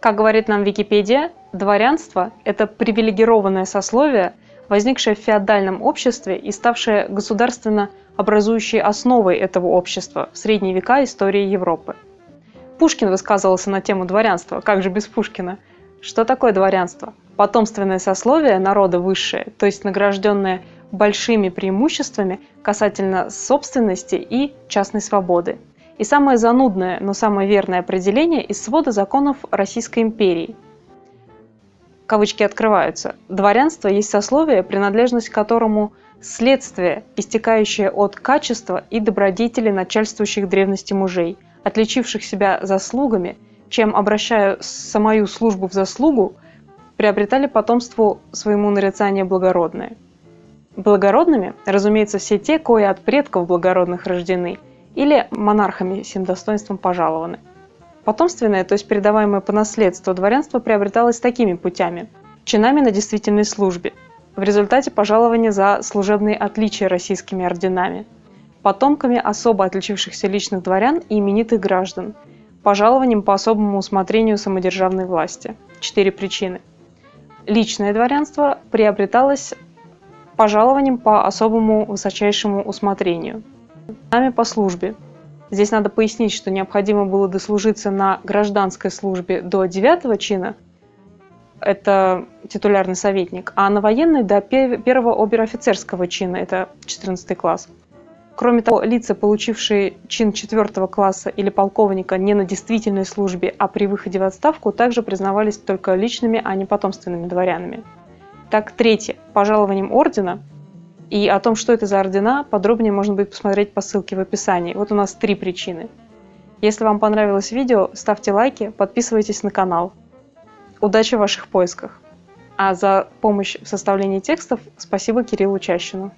Как говорит нам Википедия, дворянство – это привилегированное сословие, возникшее в феодальном обществе и ставшее государственно образующей основой этого общества в средние века истории Европы. Пушкин высказывался на тему дворянства, как же без Пушкина. Что такое дворянство? Потомственное сословие народа высшее, то есть награжденное большими преимуществами касательно собственности и частной свободы – и самое занудное, но самое верное определение из свода законов Российской империи. Кавычки открываются. Дворянство есть сословие, принадлежность которому следствие, истекающее от качества и добродетели начальствующих древности мужей, отличивших себя заслугами, чем, обращая самую службу в заслугу, приобретали потомству своему нарицание благородное. Благородными, разумеется, все те, кои от предков благородных рождены – или монархами сим достоинством пожалованы. Потомственное, то есть передаваемое по наследству дворянство приобреталось такими путями. Чинами на действительной службе, в результате пожалования за служебные отличия российскими орденами, потомками особо отличившихся личных дворян и именитых граждан, пожалованием по особому усмотрению самодержавной власти. Четыре причины. Личное дворянство приобреталось пожалованием по особому высочайшему усмотрению – Нами по службе. Здесь надо пояснить, что необходимо было дослужиться на гражданской службе до 9 чина, это титулярный советник, а на военной до первого обер-офицерского чина, это 14 класс. Кроме того, лица, получившие чин 4 класса или полковника не на действительной службе, а при выходе в отставку, также признавались только личными, а не потомственными дворянами. Так, третье. Пожалованием ордена и о том, что это за ордена, подробнее можно будет посмотреть по ссылке в описании. Вот у нас три причины. Если вам понравилось видео, ставьте лайки, подписывайтесь на канал. Удачи в ваших поисках! А за помощь в составлении текстов спасибо Кириллу Чащину.